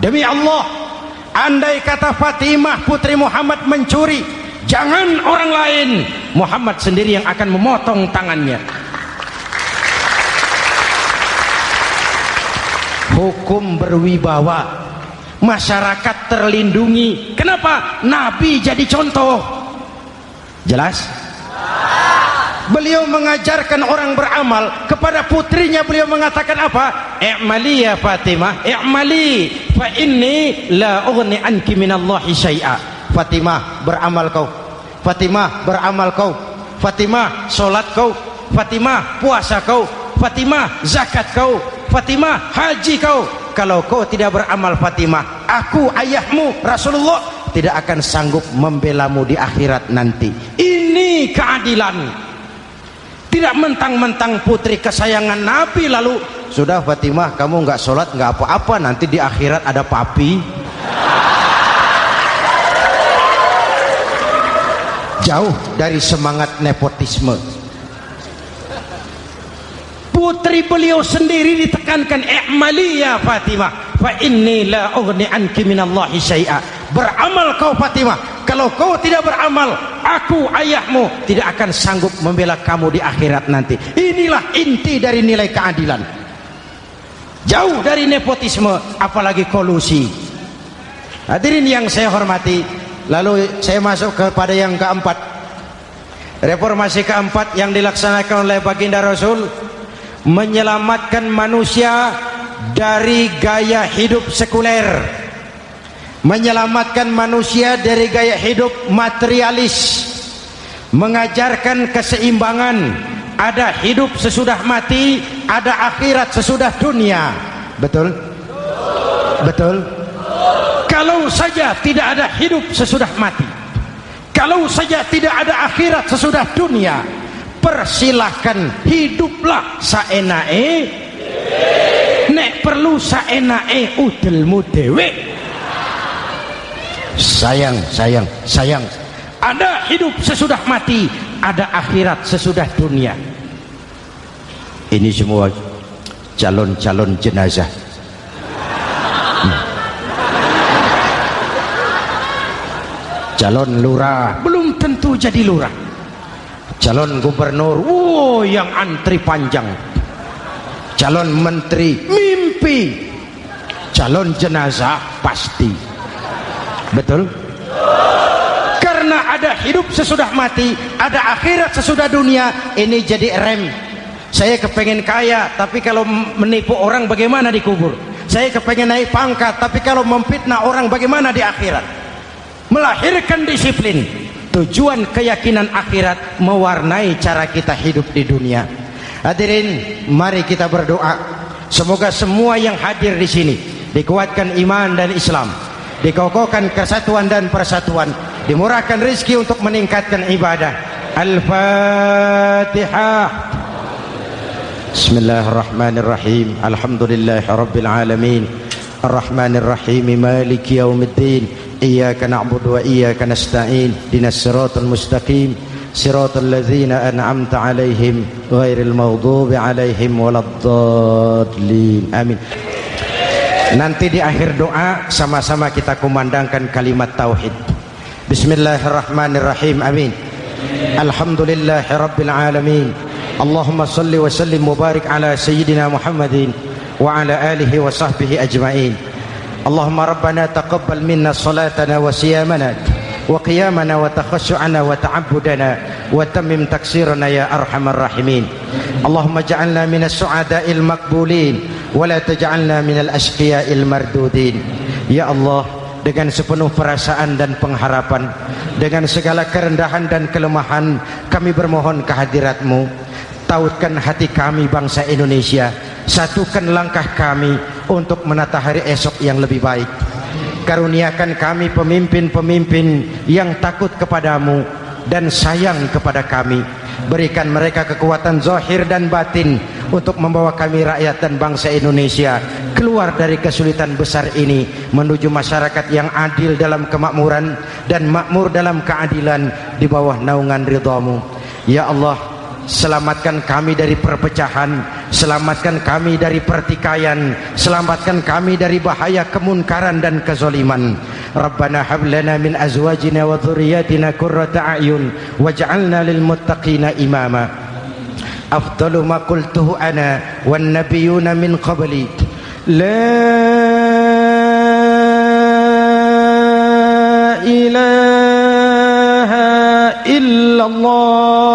Speaker 1: Demi Allah andai kata Fatimah putri Muhammad mencuri jangan orang lain. Muhammad sendiri yang akan memotong tangannya. Hukum berwibawa. Masyarakat terlindungi. Kenapa? Nabi jadi contoh. Jelas beliau mengajarkan orang beramal kepada putrinya. Beliau mengatakan apa? I'mali ya Fatimah. I'mali. Fa inni la ughni anki minallahi syai'a. Fatimah beramal kau. Fatimah beramal kau. Fatimah solat kau. Fatimah puasa kau. Fatimah zakat kau. Fatimah haji kau. Kalau kau tidak beramal Fatimah aku ayahmu Rasulullah tidak akan sanggup membelamu di akhirat nanti. Ini keadilan tidak mentang-mentang putri kesayangan Nabi lalu sudah Fatimah kamu nggak sholat nggak apa-apa nanti di akhirat ada papi. Jauh dari semangat nepotisme. Putri beliau sendiri ditekankan i'mali ya Fatimah fa inni la ughni anki minallahi syai'a. Beramal kau Fatimah kalau kau tidak beramal aku ayahmu tidak akan sanggup membela kamu di akhirat nanti. Inilah inti dari nilai keadilan. Jauh dari nepotisme apalagi kolusi. Hadirin yang saya hormati lalu saya masuk kepada yang keempat. Reformasi keempat yang dilaksanakan oleh baginda Rasul menyelamatkan manusia dari gaya hidup sekuler menyelamatkan manusia dari gaya hidup materialis mengajarkan keseimbangan ada hidup sesudah mati ada akhirat sesudah dunia. Betul? Betul? Kalau saja tidak ada hidup sesudah mati kalau saja tidak ada akhirat sesudah dunia persilahkan hiduplah saenae nek perlu saenae udelmu dewe sayang sayang sayang. Ada hidup sesudah mati ada akhirat sesudah dunia. Ini semua calon-calon jenazah. Hmm. calon lurah. Belum tentu jadi lurah. Calon gubernur. Wow yang antri panjang. Calon menteri. Mimpi. Calon jenazah pasti betul? Karena ada hidup sesudah mati ada akhirat sesudah dunia ini jadi rem. Saya kepengen kaya tapi kalau menipu orang bagaimana dikubur saya kepengen naik pangkat tapi kalau memfitnah orang bagaimana di akhirat? Melahirkan disiplin. Tujuan keyakinan akhirat mewarnai cara kita hidup di dunia. Hadirin mari kita berdoa. Semoga semua yang hadir di sini dikuatkan iman dan Islam dikokohkan kesatuan dan persatuan dimurahkan rizki untuk meningkatkan ibadah. Al-Fatihah. Bismillahirrahmanirrahim. Alhamdulillahi Rabbil Alamin. Ar-Rahmanirrahim. Maliki Yawmiddin Iyaka na'budu wa iyaka nasta'in. Dinas siratul mustaqim. Siratul ladzina an'amta alaihim Ghairil maghdubi alaihim Waladdallin. Amin. Nanti di akhir doa sama-sama kita kumandangkan kalimat tauhid. Bismillahirrahmanirrahim. Amin. Alhamdulillahirobbilalamin. Allahumma salli wa sallim mubarak ala sayyidina Muhammadin wa ala alihi wa sahbihi ajma'in. Allahumma rabbana taqabbal minna salatana wa siyamana wa qiyamana wa takhashu'ana wa ta'abudana wa tammim taksirana ya arhamar rahimin. Allahumma ja'alna minas su'ada'il makbulin. wala taj'alna minal asqiyail mardudin. Ya allah dengan sepenuh perasaan dan pengharapan dengan segala kerendahan dan kelemahan kami bermohon kehadiratmu. Tautkan hati kami bangsa Indonesia. Satukan langkah kami untuk menata hari esok yang lebih baik. Karuniakan kami pemimpin-pemimpin yang takut kepadamu dan sayang kepada kami. Berikan mereka kekuatan zahir dan batin untuk membawa kami rakyat dan bangsa Indonesia keluar dari kesulitan besar ini menuju masyarakat yang adil dalam kemakmuran dan makmur dalam keadilan di bawah naungan ridhamu ya Allah Selamatkan kami dari perpecahan Selamatkan kami dari pertikaian Selamatkan kami dari bahaya kemunkaran dan kezoliman ربنا هب لنا من أزواجنا وذرياتنا قرة أعين واجعلنا للمتقين إماما. أفضل ما قلته أنا والنبيون من قبلي. لا إله إلا الله.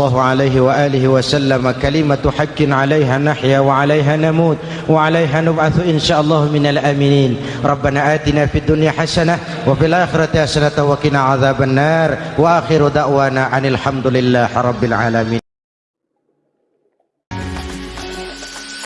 Speaker 1: الله عليه وآله وسلم كلمة حق عليها نحيا وعليها نموت وعليها نبعث إن شاء الله من الآمنين ربنا آتنا في الدنيا حسنة وفي الآخرة حسنة وقنا عذاب النار وآخر دعوانا عن الحمد لله رب العالمين